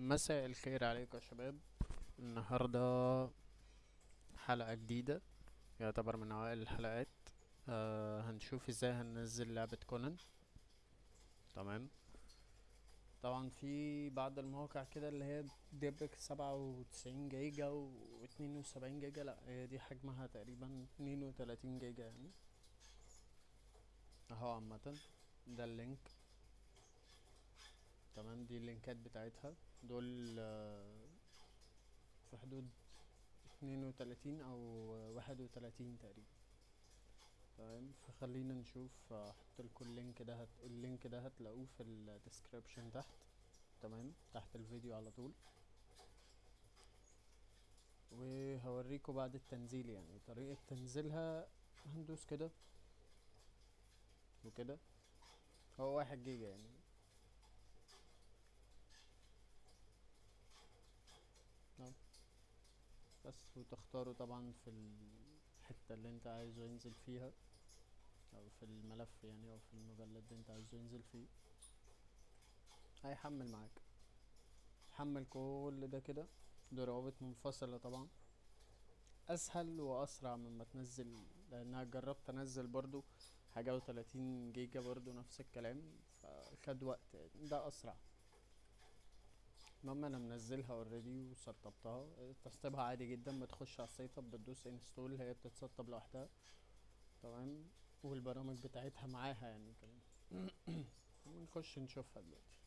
مساء الخير عليكم يا شباب. النهاردة حلقة جديدة يعتبر من أوائل الحلقات. آه هنشوف إزاي هننزل لعبة كونان. تمام؟ طبعا في بعض المواقع كده اللي هي بتديلك سبعة وتسعين جيجا واتنين وسبعين جيجا لأ هي دي حجمها تقريبا اتنين وتلاتين جيجا يعني. أهو عامة ده اللينك. تمام؟ دي اللينكات بتاعتها. دول في حدود اتنين وتلاتين أو واحد وتلاتين تقريبا. تمام؟ فخلينا نشوف أحط لكم اللينك ده هت... اللينك ده هتلاقوه في الديسكريبشن تحت. تمام؟ تحت الفيديو على طول. وهوريكم بعد التنزيل يعني. طريقة تنزيلها هندوس كده. وكده. هو واحد جيجا يعني. بس وتختاروا طبعا في الحتة اللي انت عايزه ينزل فيها أو في الملف يعني أو في المجلد اللي انت عايزه ينزل فيه. هيحمل معاك. حمل كل ده كده. دي روابط منفصلة طبعا. أسهل وأسرع مما تنزل لانها جربت أنزل برضو حاجة وتلاتين جيجا برضو نفس الكلام فخد وقت. ده أسرع. المهم أنا منزلها اوريدي وسطبتها. تسطيبها عادي جدا بتخش على السيت اب بتدوس انستول هي بتتسطب لوحدها. تمام؟ والبرامج بتاعتها معاها يعني كمان. نخش نشوفها دلوقتي.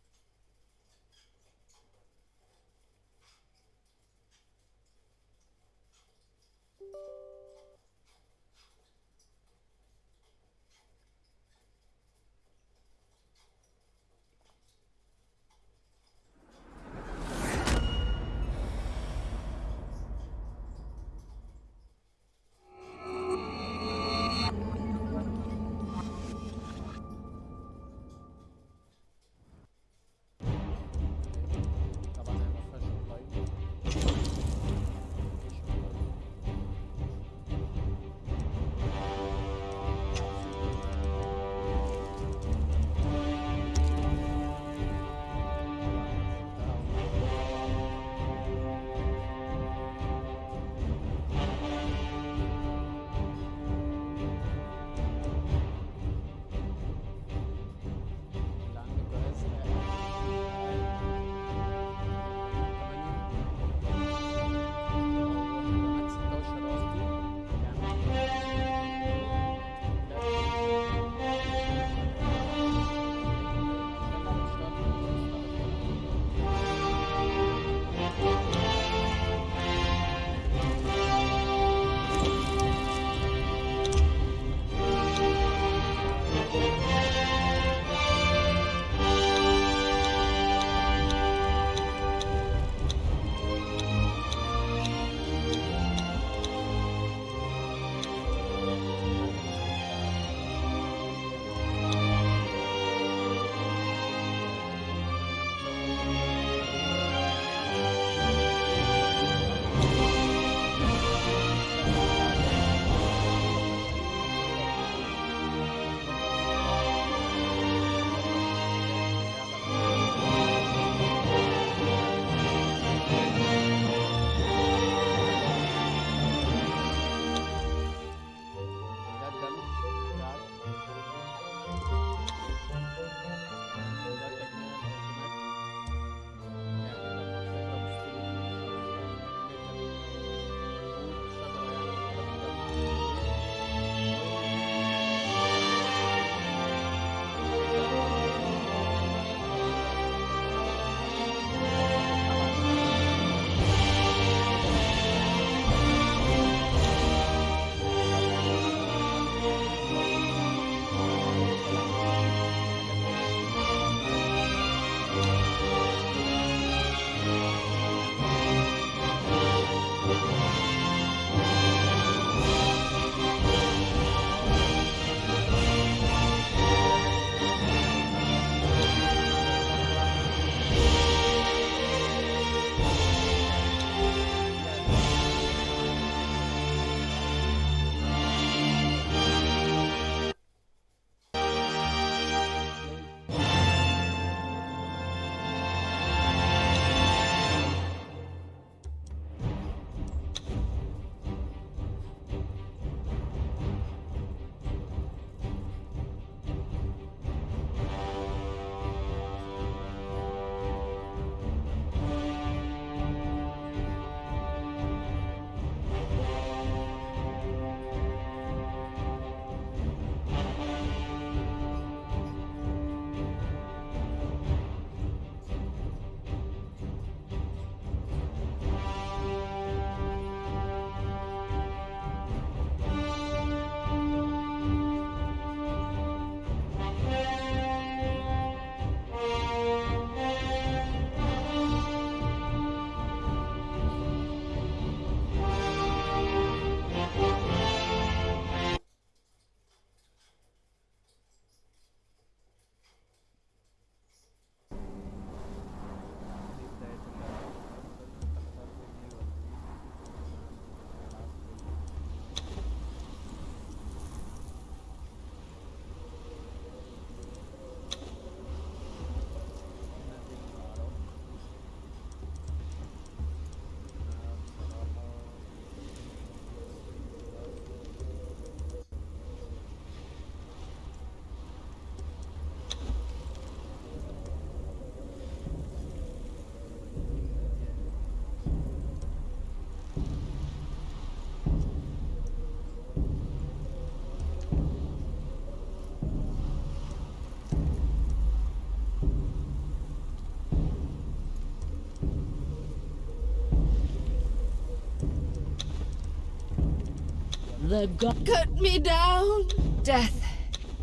The god. Cut me down! Death!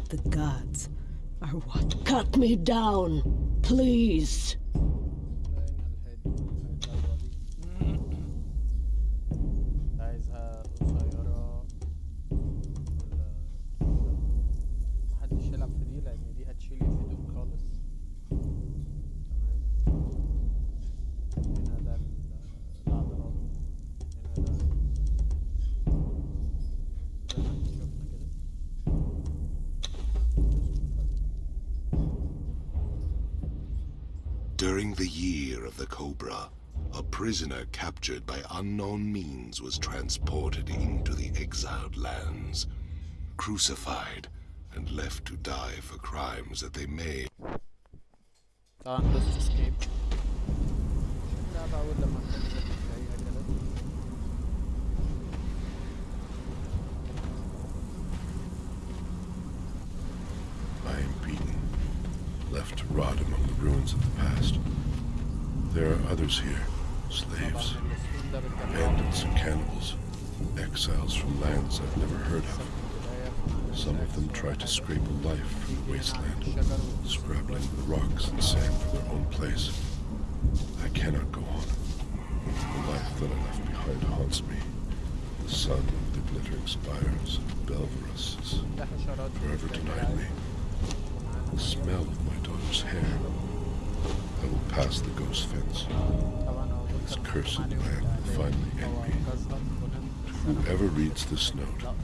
The gods are what? Cut me down, please. During the year of the Cobra, a prisoner captured by unknown means was transported into the exiled lands, crucified, and left to die for crimes that they made. Dauntless escape. remnants of the past. There are others here. Slaves, bandits and cannibals, exiles from lands I've never heard of. Some of them try to scrape a life from the wasteland, scrabbling the rocks and sand for their own place. I cannot go on. The life that I left behind haunts me. The sun of the glittering spires of Belverus is forever denied me. The smell of my daughter's hair I will pass the ghost fence. This cursed land will finally end me. To whoever reads this note,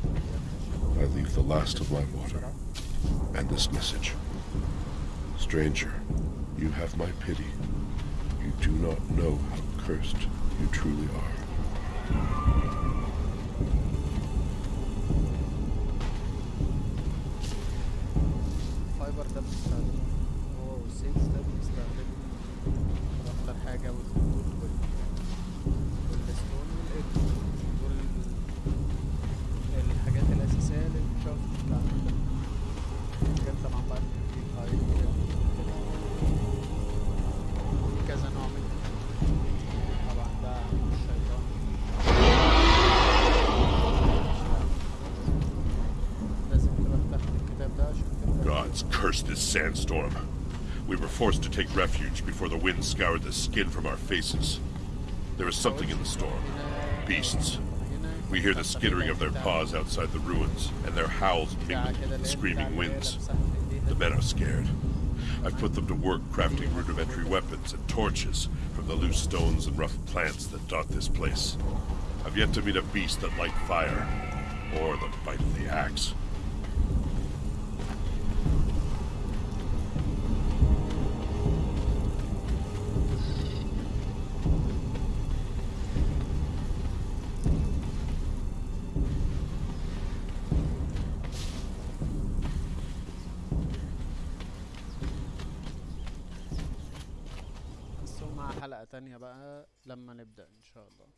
I leave the last of my water and this message. Stranger, you have my pity. You do not know how cursed you truly are. five or seven, oh, six, seven. في أكتر حاجة والخطوط وال والستون والإبر دول ال- الحاجات الأساسية للكرافت بتاعنا ده حاجات طبعا بقى في هاي في كذا نوع منه طبعا ده عامل الشيطان لازم تروح تاخد الكتاب ده عشان تقدر Gods curse this sandstorm. We were forced to take refuge before the wind scoured the skin from our faces. There is something in the storm. Beasts. We hear the skittering of their paws outside the ruins, and their howls mingle with the screaming winds. The men are scared. I've put them to work crafting rudimentary weapons and torches from the loose stones and rough plants that dot this place. I've yet to meet a beast that liked fire, or the bite of the axe. تانية بقى لما نبدأ إن شاء الله.